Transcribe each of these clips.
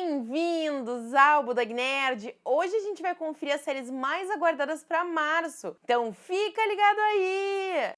Bem-vindos ao Budag Nerd! Hoje a gente vai conferir as séries mais aguardadas para março, então fica ligado aí!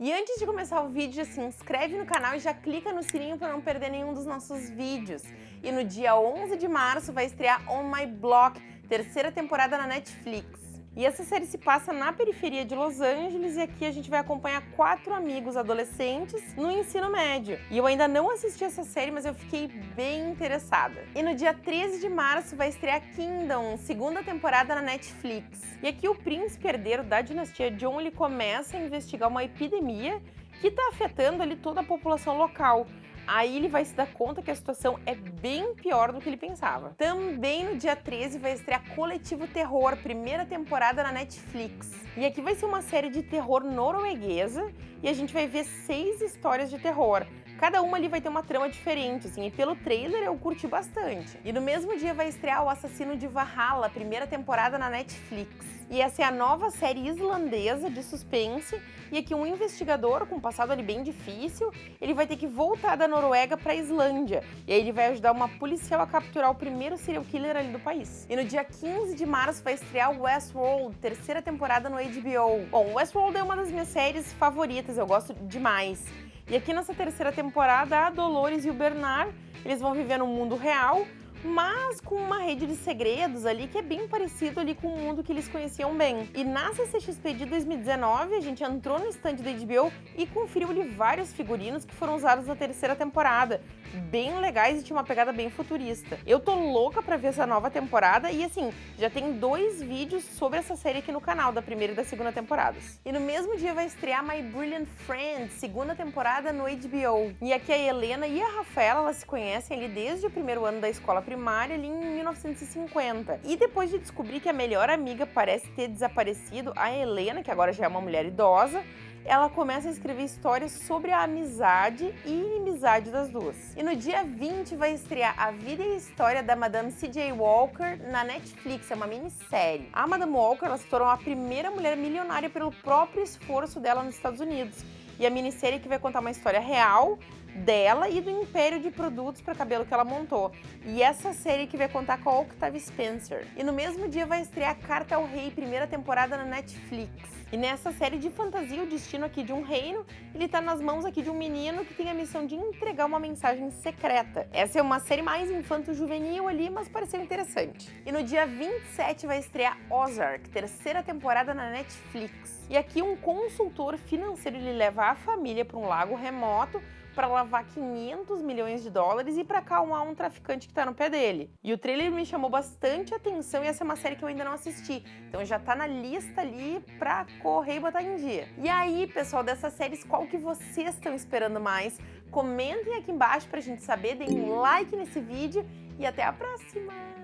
E antes de começar o vídeo, se inscreve no canal e já clica no sininho para não perder nenhum dos nossos vídeos. E no dia 11 de março vai estrear On My Block, terceira temporada na Netflix. E essa série se passa na periferia de Los Angeles e aqui a gente vai acompanhar quatro amigos adolescentes no ensino médio. E eu ainda não assisti essa série, mas eu fiquei bem interessada. E no dia 13 de março vai estrear Kingdom, segunda temporada na Netflix. E aqui o príncipe herdeiro da dinastia John ele começa a investigar uma epidemia que está afetando ali toda a população local. Aí ele vai se dar conta que a situação é bem pior do que ele pensava. Também no dia 13 vai estrear Coletivo Terror, primeira temporada na Netflix. E aqui vai ser uma série de terror norueguesa e a gente vai ver seis histórias de terror. Cada uma ali vai ter uma trama diferente, assim, e pelo trailer eu curti bastante. E no mesmo dia vai estrear O Assassino de Valhalla, primeira temporada na Netflix. E essa é a nova série islandesa de suspense, e aqui um investigador com um passado ali bem difícil, ele vai ter que voltar da Noruega para a Islândia, e aí ele vai ajudar uma policial a capturar o primeiro serial killer ali do país. E no dia 15 de março vai estrear Westworld, terceira temporada no HBO. Bom, Westworld é uma das minhas séries favoritas, eu gosto demais. E aqui nessa terceira temporada, a Dolores e o Bernard, eles vão viver no mundo real, mas com uma rede de segredos ali que é bem parecido ali com o mundo que eles conheciam bem. E na CCXP de 2019, a gente entrou no stand da HBO e conferiu ali vários figurinos que foram usados na terceira temporada, bem legais e tinha uma pegada bem futurista. Eu tô louca pra ver essa nova temporada e assim, já tem dois vídeos sobre essa série aqui no canal, da primeira e da segunda temporadas. E no mesmo dia vai estrear My Brilliant Friend, segunda temporada no HBO. E aqui a Helena e a Rafaela, elas se conhecem ali desde o primeiro ano da escola primária, ali em 1950. E depois de descobrir que a melhor amiga parece ter desaparecido, a Helena, que agora já é uma mulher idosa, ela começa a escrever histórias sobre a amizade e inimizade das duas. E no dia 20 vai estrear A Vida e a História da Madame C.J. Walker na Netflix, é uma minissérie. A Madame Walker ela se tornou a primeira mulher milionária pelo próprio esforço dela nos Estados Unidos. E a minissérie que vai contar uma história real dela e do império de produtos para cabelo que ela montou. E essa série que vai contar com a Octavia Spencer. E no mesmo dia vai estrear Carta ao Rei, primeira temporada na Netflix. E nessa série de fantasia, o destino aqui de um reino, ele tá nas mãos aqui de um menino que tem a missão de entregar uma mensagem secreta. Essa é uma série mais infanto-juvenil ali, mas pareceu interessante. E no dia 27 vai estrear Ozark, terceira temporada na Netflix. E aqui um consultor financeiro ele leva a família para um lago remoto para lavar 500 milhões de dólares e para acalmar um traficante que está no pé dele. E o trailer me chamou bastante atenção e essa é uma série que eu ainda não assisti. Então já tá na lista ali para correr e botar em dia. E aí, pessoal, dessas séries, qual que vocês estão esperando mais? Comentem aqui embaixo pra gente saber, deem um like nesse vídeo e até a próxima!